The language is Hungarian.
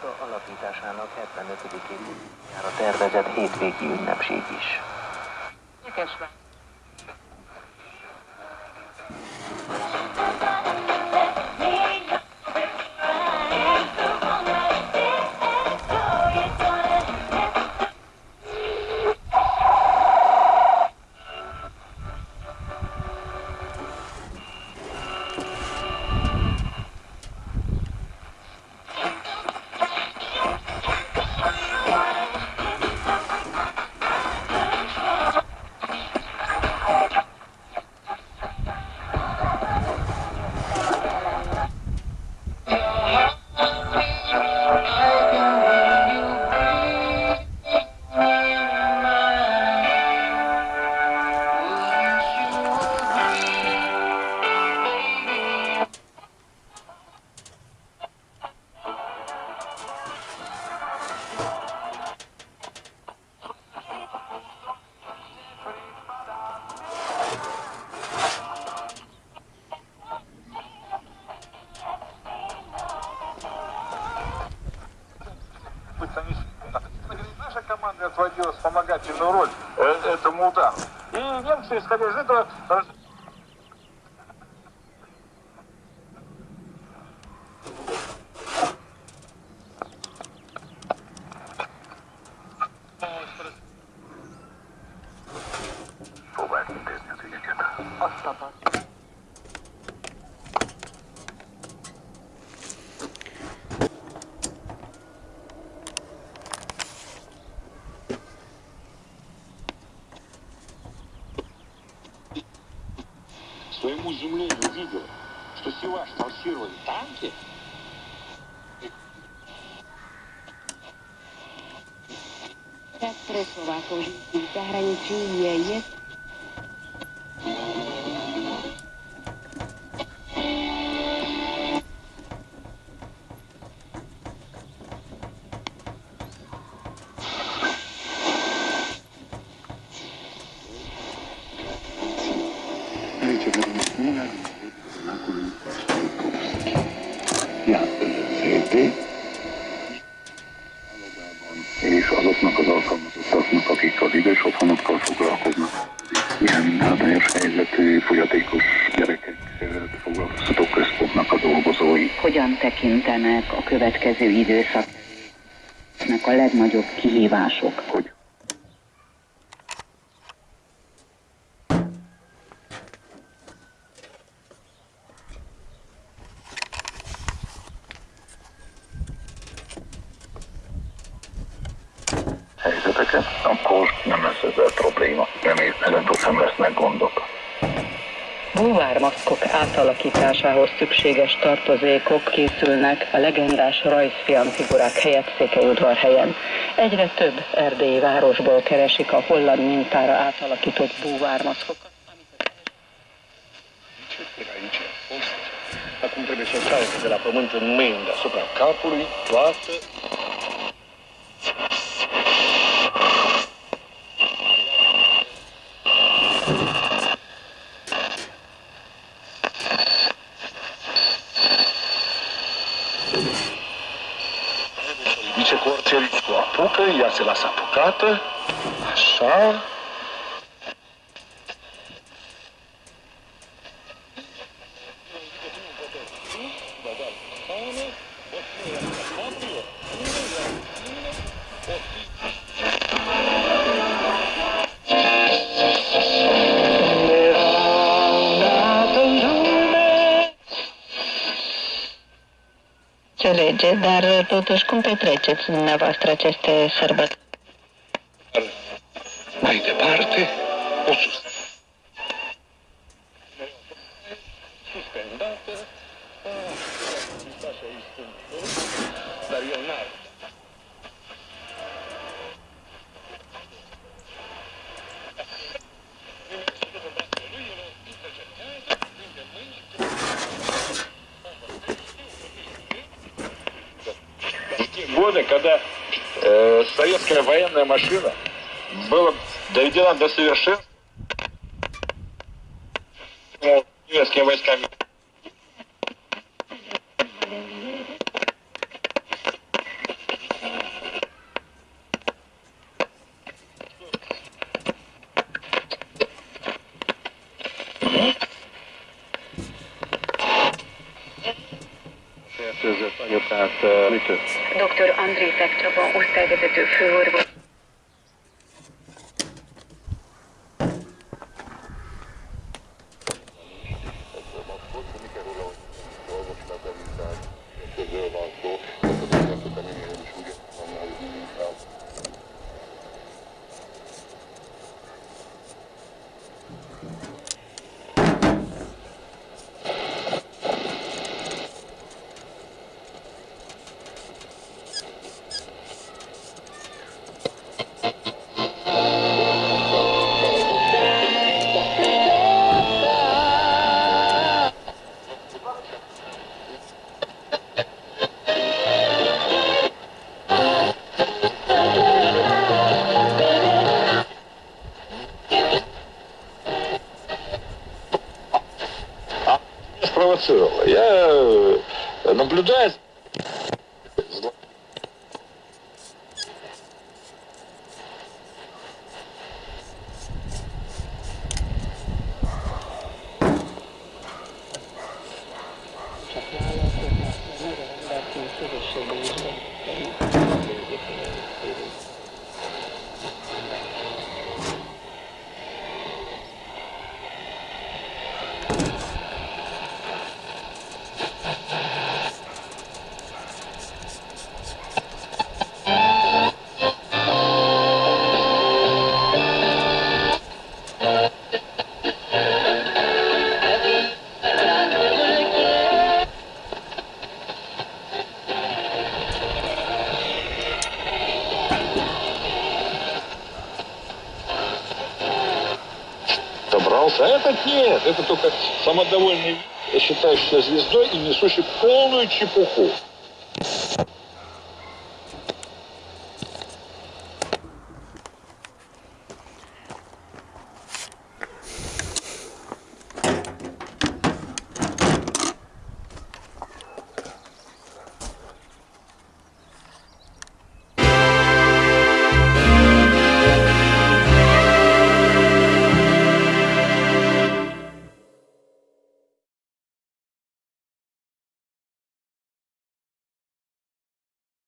Karika alapításának 75. évjára tervezett hétvégi ünnepség is. Nyekesvágy. Thank. Отводила вспомогательную роль э, этому удару. И немцы, исходя из этого, своему не увидел, что Сиваш форсировали танки, Так пресс Словаков, за есть je, je szép és azoknak az alkalmazottaknak, akik az idős otthonokkal foglalkoznak. Ilyen hátrányos helyzetű, fogyatékos gyerekek eh, foglalkoztató központnak a dolgozói. hogyan tekintenek a következő időszaknak a legnagyobb kihívások. Hogy helyzeteket, akkor nem lesz ezzel probléma. Sem lesznek gondok. Búvármaszkok átalakításához szükséges tartozékok készülnek a legendás rajzfilmfigurák helyett Székelyudvarhelyen. Egyre több erdélyi városból keresik a holland mintára átalakított búvármaszkokat. Acum trebuie să o de la pământ în mâini deasupra capului toată Sei lá, Sapucata, achar. Înțelege, dar totuși cum petreceți dumneavoastră aceste sărbători? mai departe, o sus. Suspendată. Dar eu n-ar. Когда э, советская военная машина была доведена до совершенства немецкими войсками. Ütött. Dr. Andrétek Csaba, osztályvezető főorvos. транслировала. Я э, наблюдаю. Это только самодовольный, считающийся звездой и несущий полную чепуху.